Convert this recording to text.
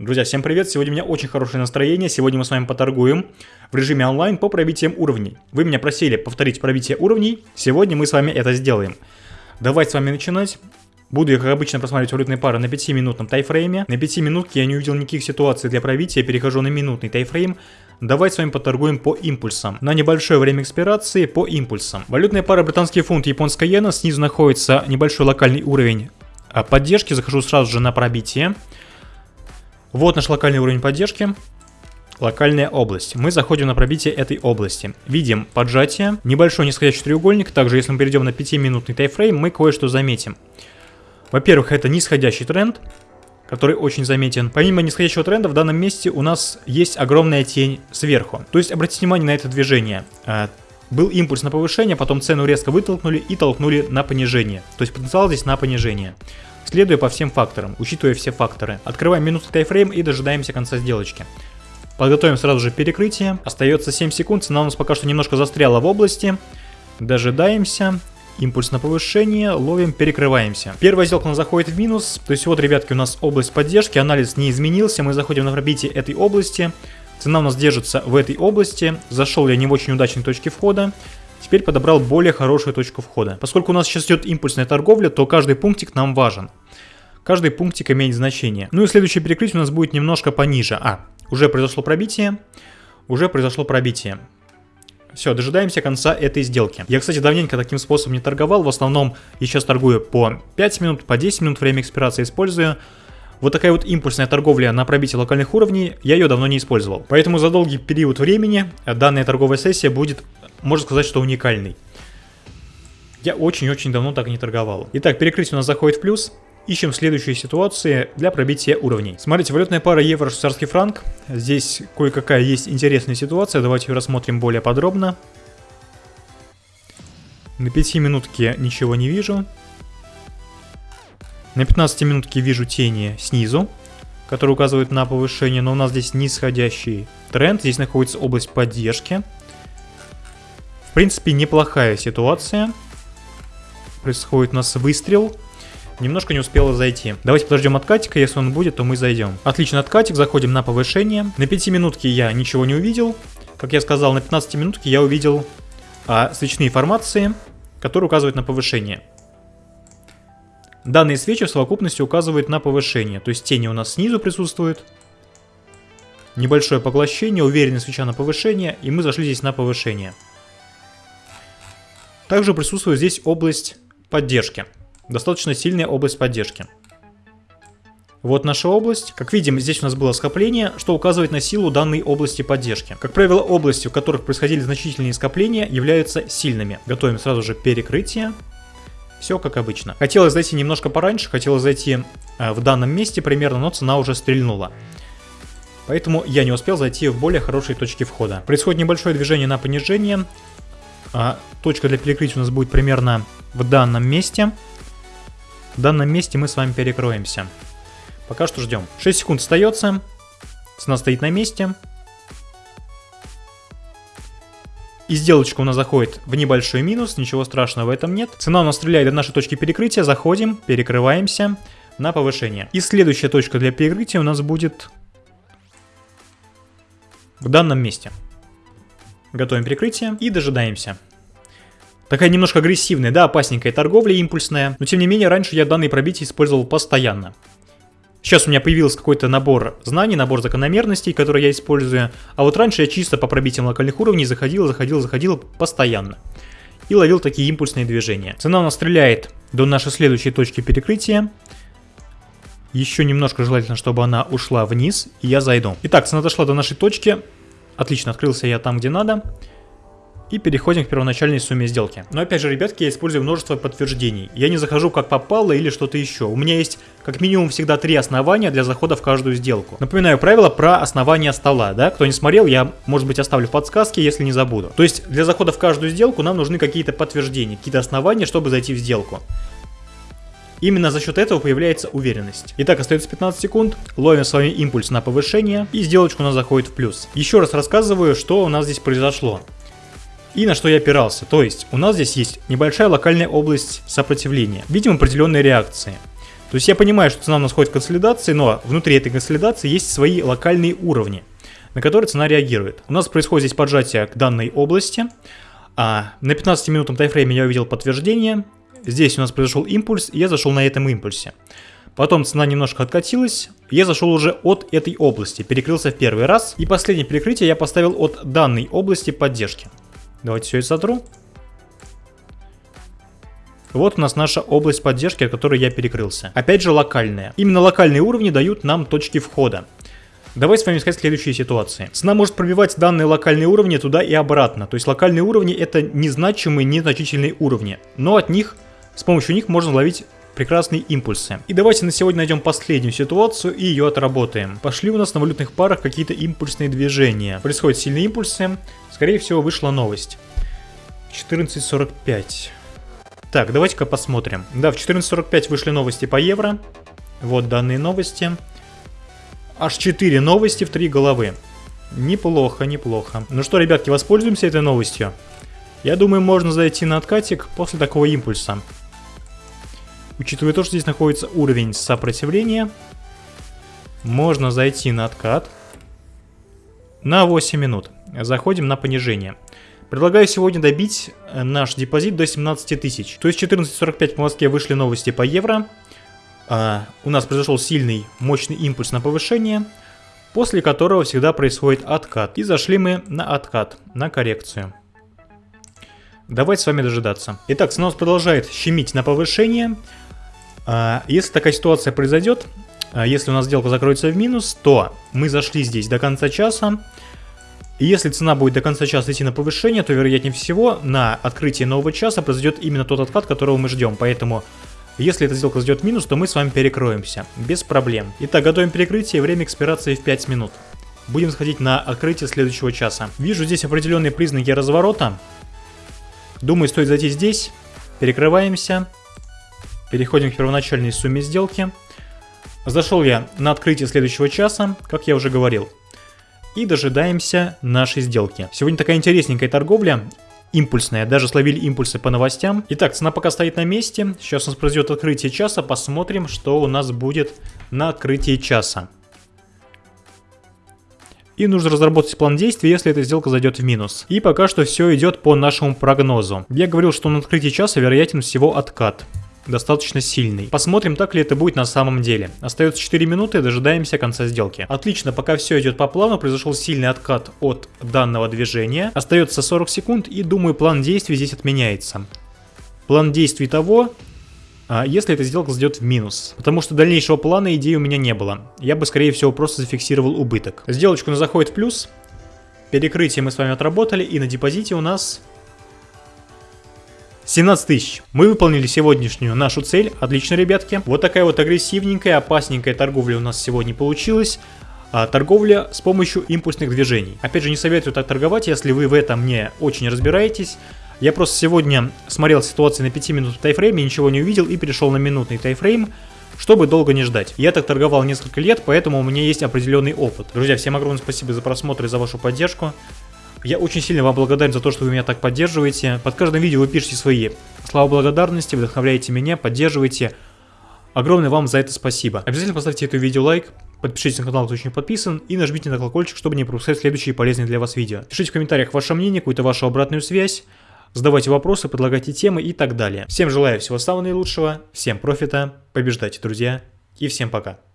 Друзья, всем привет! Сегодня у меня очень хорошее настроение. Сегодня мы с вами поторгуем в режиме онлайн по пробитиям уровней. Вы меня просили повторить пробитие уровней. Сегодня мы с вами это сделаем. Давайте с вами начинать. Буду я, как обычно, просматривать валютные пары на 5-минутном тайфрейме. На 5 минутке я не увидел никаких ситуаций для пробития, перехожу на минутный тайфрейм. Давайте с вами поторгуем по импульсам. На небольшое время экспирации по импульсам. Валютная пара британский фунт и японская иена. Снизу находится небольшой локальный уровень а, поддержки. Захожу сразу же на пробитие. Вот наш локальный уровень поддержки. Локальная область. Мы заходим на пробитие этой области. Видим поджатие, небольшой нисходящий треугольник. Также, если мы перейдем на 5-минутный тайфрейм, мы кое-что заметим. Во-первых, это нисходящий тренд, который очень заметен. Помимо нисходящего тренда, в данном месте у нас есть огромная тень сверху. То есть, обратите внимание на это движение. Был импульс на повышение, потом цену резко вытолкнули и толкнули на понижение. То есть потенциал здесь на понижение следуя по всем факторам, учитывая все факторы. Открываем минутный тайфрейм и дожидаемся конца сделочки. Подготовим сразу же перекрытие. Остается 7 секунд, цена у нас пока что немножко застряла в области. Дожидаемся. Импульс на повышение, ловим, перекрываемся. Первая сделка у нас заходит в минус. То есть вот, ребятки, у нас область поддержки, анализ не изменился. Мы заходим на пробитие этой области. Цена у нас держится в этой области. Зашел я не в очень удачной точке входа. Теперь подобрал более хорошую точку входа. Поскольку у нас сейчас идет импульсная торговля, то каждый пунктик нам важен. Каждый пунктик имеет значение. Ну и следующее перекрытие у нас будет немножко пониже. А, уже произошло пробитие. Уже произошло пробитие. Все, дожидаемся конца этой сделки. Я, кстати, давненько таким способом не торговал. В основном я сейчас торгую по 5 минут, по 10 минут время экспирации использую. Вот такая вот импульсная торговля на пробитие локальных уровней, я ее давно не использовал. Поэтому за долгий период времени данная торговая сессия будет, можно сказать, что уникальной. Я очень-очень давно так не торговал. Итак, перекрытие у нас заходит в плюс. Ищем следующие ситуации для пробития уровней. Смотрите, валютная пара евро-швейцарский франк. Здесь кое-какая есть интересная ситуация. Давайте ее рассмотрим более подробно. На 5 минутке ничего не вижу. На 15 минутке вижу тени снизу, которые указывают на повышение, но у нас здесь нисходящий тренд. Здесь находится область поддержки. В принципе, неплохая ситуация. Происходит у нас выстрел. Немножко не успела зайти. Давайте подождем откатика, если он будет, то мы зайдем. Отлично, откатик, заходим на повышение. На 5 минутке я ничего не увидел. Как я сказал, на 15 минутке я увидел а, свечные формации, которые указывают на повышение. Данные свечи в совокупности указывают на повышение, то есть тени у нас снизу присутствуют. Небольшое поглощение, уверенная свеча на повышение, и мы зашли здесь на повышение. Также присутствует здесь область поддержки. Достаточно сильная область поддержки. Вот наша область. Как видим, здесь у нас было скопление, что указывает на силу данной области поддержки. Как правило, области, в которых происходили значительные скопления, являются сильными. Готовим сразу же перекрытие. Все как обычно. Хотелось зайти немножко пораньше, хотелось зайти э, в данном месте примерно, но цена уже стрельнула. Поэтому я не успел зайти в более хорошие точки входа. Происходит небольшое движение на понижение. А, точка для перекрытия у нас будет примерно в данном месте. В данном месте мы с вами перекроемся. Пока что ждем. 6 секунд остается. Цена стоит на месте. И сделочка у нас заходит в небольшой минус, ничего страшного в этом нет. Цена у нас стреляет до нашей точки перекрытия, заходим, перекрываемся на повышение. И следующая точка для перекрытия у нас будет в данном месте. Готовим перекрытие и дожидаемся. Такая немножко агрессивная, да, опасненькая торговля импульсная, но тем не менее раньше я данные пробития использовал постоянно. Сейчас у меня появился какой-то набор знаний, набор закономерностей, которые я использую. А вот раньше я чисто по пробитиям локальных уровней заходил, заходил, заходил постоянно. И ловил такие импульсные движения. Цена у нас стреляет до нашей следующей точки перекрытия. Еще немножко желательно, чтобы она ушла вниз, и я зайду. Итак, цена дошла до нашей точки. Отлично, открылся я там, где надо. И переходим к первоначальной сумме сделки. Но опять же, ребятки, я использую множество подтверждений. Я не захожу как попало или что-то еще. У меня есть как минимум всегда три основания для захода в каждую сделку. Напоминаю правило про основание стола, да? Кто не смотрел, я, может быть, оставлю в подсказке, если не забуду. То есть, для захода в каждую сделку нам нужны какие-то подтверждения, какие-то основания, чтобы зайти в сделку. Именно за счет этого появляется уверенность. Итак, остается 15 секунд, ловим с вами импульс на повышение, и сделочка у нас заходит в плюс. Еще раз рассказываю, что у нас здесь произошло и на что я опирался. То есть у нас здесь есть небольшая локальная область сопротивления. Видим определенные реакции. То есть я понимаю, что цена у нас ходит в консолидации, но внутри этой консолидации есть свои локальные уровни, на которые цена реагирует. У нас происходит здесь поджатие к данной области. А на 15-минутном тайфрейме я увидел подтверждение. Здесь у нас произошел импульс, и я зашел на этом импульсе. Потом цена немножко откатилась, я зашел уже от этой области, перекрылся в первый раз. И последнее перекрытие я поставил от данной области поддержки. Давайте все это сотру. Вот у нас наша область поддержки, от которой я перекрылся. Опять же локальная. Именно локальные уровни дают нам точки входа. Давайте с вами искать следующие ситуации. Цена может пробивать данные локальные уровни туда и обратно. То есть локальные уровни это незначимые, незначительные уровни. Но от них, с помощью них можно ловить прекрасные импульсы. И давайте на сегодня найдем последнюю ситуацию и ее отработаем. Пошли у нас на валютных парах какие-то импульсные движения. Происходят сильные импульсы. Скорее всего вышла новость. 14.45. Так, давайте-ка посмотрим. Да, в 14.45 вышли новости по евро. Вот данные новости. Аж 4 новости в 3 головы. Неплохо, неплохо. Ну что, ребятки, воспользуемся этой новостью. Я думаю, можно зайти на откатик после такого импульса. Учитывая то, что здесь находится уровень сопротивления, можно зайти на откат на 8 минут. Заходим на понижение. Предлагаю сегодня добить э, наш депозит до 17 тысяч. То есть 14.45 по Москве вышли новости по евро. А, у нас произошел сильный, мощный импульс на повышение, после которого всегда происходит откат. И зашли мы на откат, на коррекцию. Давайте с вами дожидаться. Итак, цена продолжает щемить на повышение. А, если такая ситуация произойдет, а, если у нас сделка закроется в минус, то мы зашли здесь до конца часа. Если цена будет до конца часа идти на повышение, то вероятнее всего на открытии нового часа произойдет именно тот откат, которого мы ждем. Поэтому если эта сделка зайдет в минус, то мы с вами перекроемся. Без проблем. Итак, готовим перекрытие. Время экспирации в 5 минут. Будем сходить на открытие следующего часа. Вижу здесь определенные признаки разворота. Думаю, стоит зайти здесь. Перекрываемся. Переходим к первоначальной сумме сделки. Зашел я на открытие следующего часа, как я уже говорил и дожидаемся нашей сделки. Сегодня такая интересненькая торговля, импульсная, даже словили импульсы по новостям. Итак, цена пока стоит на месте, сейчас у нас произойдет открытие часа, посмотрим, что у нас будет на открытии часа. И нужно разработать план действий, если эта сделка зайдет в минус. И пока что все идет по нашему прогнозу. Я говорил, что на открытии часа вероятен всего откат достаточно сильный. Посмотрим, так ли это будет на самом деле. Остается 4 минуты, дожидаемся конца сделки. Отлично, пока все идет по плану, произошел сильный откат от данного движения. Остается 40 секунд и думаю план действий здесь отменяется. План действий того, а, если эта сделка зайдет в минус. Потому что дальнейшего плана идеи у меня не было. Я бы, скорее всего, просто зафиксировал убыток. Сделочку на заходит в плюс. Перекрытие мы с вами отработали. И на депозите у нас 17 тысяч. Мы выполнили сегодняшнюю нашу цель. Отлично, ребятки. Вот такая вот агрессивненькая, опасненькая торговля у нас сегодня получилась. А, торговля с помощью импульсных движений. Опять же, не советую так торговать, если вы в этом не очень разбираетесь. Я просто сегодня смотрел ситуацию на 5 минут тайфрейме, ничего не увидел и перешел на минутный тайфрейм, чтобы долго не ждать. Я так торговал несколько лет, поэтому у меня есть определенный опыт. Друзья, всем огромное спасибо за просмотр и за вашу поддержку. Я очень сильно вам благодарен за то, что вы меня так поддерживаете. Под каждым видео вы пишете свои слова благодарности, вдохновляете меня, поддерживаете. Огромное вам за это спасибо. Обязательно поставьте это видео лайк, подпишитесь на канал, кто еще не подписан, и нажмите на колокольчик, чтобы не пропускать следующие полезные для вас видео. Пишите в комментариях ваше мнение, какую-то вашу обратную связь, задавайте вопросы, предлагайте темы и так далее. Всем желаю всего самого наилучшего, всем профита, побеждайте, друзья, и всем пока.